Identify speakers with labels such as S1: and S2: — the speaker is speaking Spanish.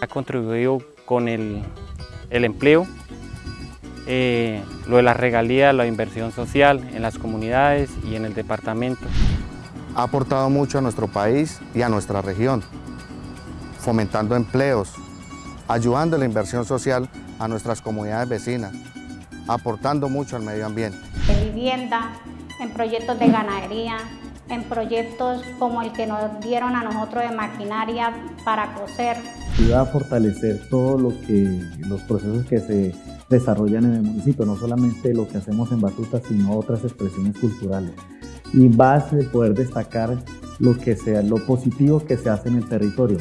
S1: Ha contribuido con el, el empleo, eh, lo de las regalías, la inversión social en las comunidades y en el departamento.
S2: Ha aportado mucho a nuestro país y a nuestra región, fomentando empleos, ayudando a la inversión social a nuestras comunidades vecinas, aportando mucho al medio ambiente.
S3: De vivienda, en proyectos de ganadería, en proyectos como el que nos dieron a nosotros de maquinaria para coser.
S4: Ayuda a fortalecer todo lo los procesos que se desarrollan en el municipio, no solamente lo que hacemos en Batuta, sino otras expresiones culturales. Y va a poder destacar lo, que sea, lo positivo que se hace en el territorio.